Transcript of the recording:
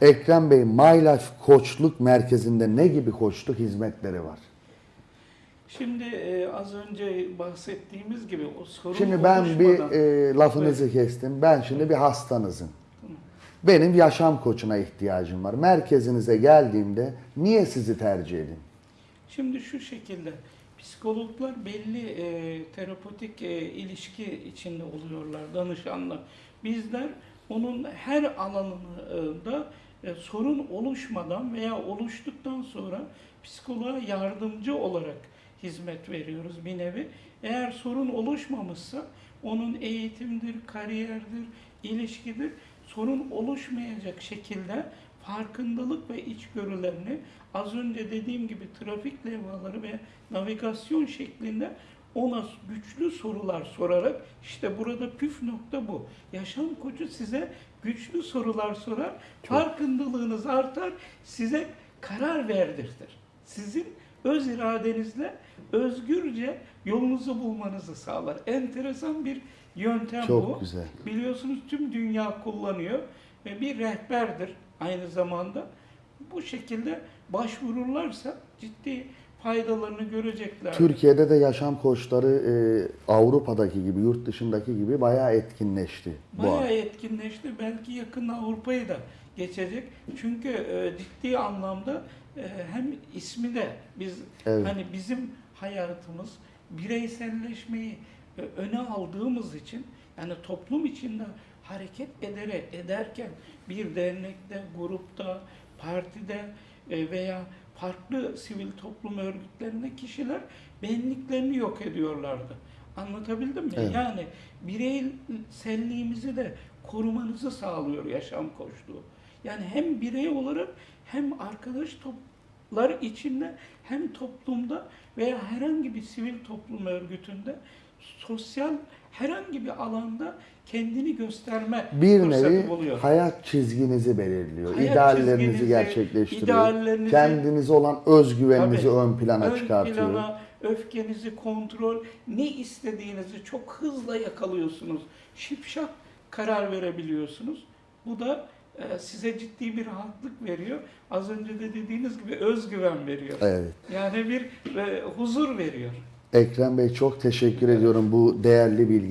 Ekrem Bey, Life Koçluk Merkezi'nde ne gibi koçluk hizmetleri var? Şimdi e, az önce bahsettiğimiz gibi o sorun Şimdi ben bir e, lafınızı kestim. Ben şimdi bir hastanızım. Benim yaşam koçuna ihtiyacım var. Merkezinize geldiğimde niye sizi tercih edeyim? Şimdi şu şekilde psikologlar belli e, terapötik e, ilişki içinde oluyorlar danışanla. Bizler onun her alanında e, sorun oluşmadan veya oluştuktan sonra psikoloğa yardımcı olarak hizmet veriyoruz bir nevi. Eğer sorun oluşmamışsa onun eğitimdir, kariyerdir, ilişkidir sorun oluşmayacak şekilde farkındalık ve içgörülerini az önce dediğim gibi trafik levhaları ve navigasyon şeklinde ona güçlü sorular sorarak işte burada püf nokta bu. Yaşam koçu size güçlü sorular sorar, farkındalığınız artar, size karar verdirtir. Sizin öz iradenizle özgürce yolunuzu bulmanızı sağlar. Enteresan bir yöntem Çok bu. güzel. Biliyorsunuz tüm dünya kullanıyor ve bir rehberdir aynı zamanda. Bu şekilde başvururlarsa ciddi faydalarını görecekler. Türkiye'de de yaşam koçları e, Avrupa'daki gibi, yurt dışındaki gibi bayağı etkinleşti. bu Bayağı an. etkinleşti. Belki yakın Avrupa'yı da geçecek. Çünkü e, ciddi anlamda e, hem ismi de biz Evet. hani bizim hayatımız bireyselleşmeyi e, öne aldığımız için yani toplum içinde hareket ederek ederken bir dernekte, grupta, partide e, veya farklı sivil toplum örgütlerinde kişiler benliklerini yok ediyorlardı. Anlatabildim mi? Evet. Yani bireyselliğimizi de korumanızı sağlıyor yaşam koçluğu. Yani hem birey olarak hem arkadaş toplar içinde hem toplumda veya herhangi bir sivil toplum örgütünde sosyal herhangi bir alanda kendini gösterme Bir nevi buluyor. hayat çizginizi belirliyor. Hayat İdeallerinizi çizginizi, gerçekleştiriyor. ideallerinizi- Kendinize olan özgüveninizi Tabii. ön plana Ön çıkartıyor. plana, öfkenizi kontrol, ne istediğinizi çok hızla yakalıyorsunuz. Şipşak karar verebiliyorsunuz. Bu da size ciddi bir rahatlık veriyor. Az önce de dediğiniz gibi özgüven veriyor. Evet. Yani bir e, huzur veriyor. Ekrem Bey çok teşekkür ediyorum bu değerli bilgiler